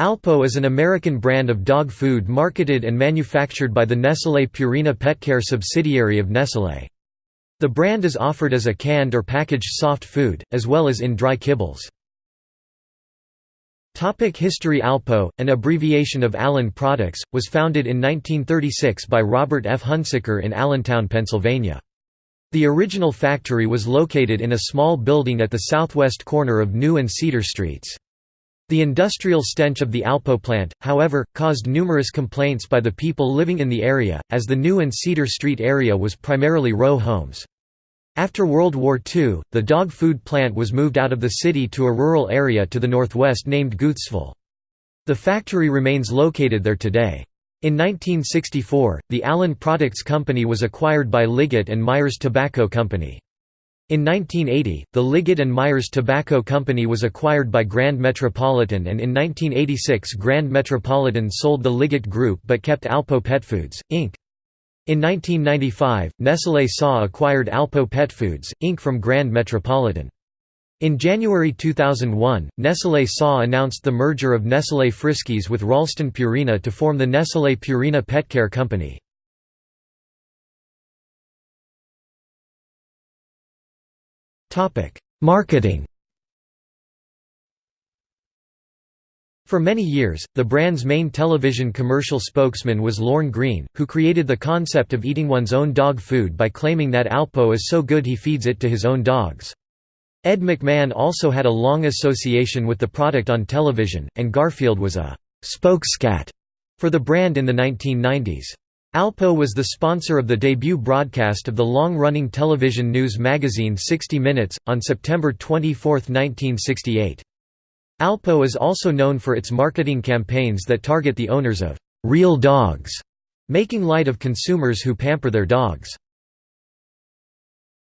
Alpo is an American brand of dog food marketed and manufactured by the Nestlé Purina Petcare subsidiary of Nestlé. The brand is offered as a canned or packaged soft food, as well as in dry kibbles. Topic History Alpo, an abbreviation of Allen Products, was founded in 1936 by Robert F. Hunsaker in Allentown, Pennsylvania. The original factory was located in a small building at the southwest corner of New and Cedar Streets. The industrial stench of the Alpo plant, however, caused numerous complaints by the people living in the area, as the New and Cedar Street area was primarily row homes. After World War II, the dog food plant was moved out of the city to a rural area to the northwest named Guthsville. The factory remains located there today. In 1964, the Allen Products Company was acquired by Liggett and Myers Tobacco Company. In 1980, the Liggett and Myers Tobacco Company was acquired by Grand Metropolitan and in 1986 Grand Metropolitan sold the Liggett Group but kept Alpo Pet Foods, Inc. In 1995, Nestlé SA acquired Alpo Pet Foods, Inc. from Grand Metropolitan. In January 2001, Nestlé SA announced the merger of Nestlé Friskies with Ralston Purina to form the Nestlé Purina Petcare Company. Marketing For many years, the brand's main television commercial spokesman was Lorne Greene, who created the concept of eating one's own dog food by claiming that Alpo is so good he feeds it to his own dogs. Ed McMahon also had a long association with the product on television, and Garfield was a «spokescat» for the brand in the 1990s. Alpo was the sponsor of the debut broadcast of the long-running television news magazine 60 Minutes, on September 24, 1968. Alpo is also known for its marketing campaigns that target the owners of «real dogs», making light of consumers who pamper their dogs.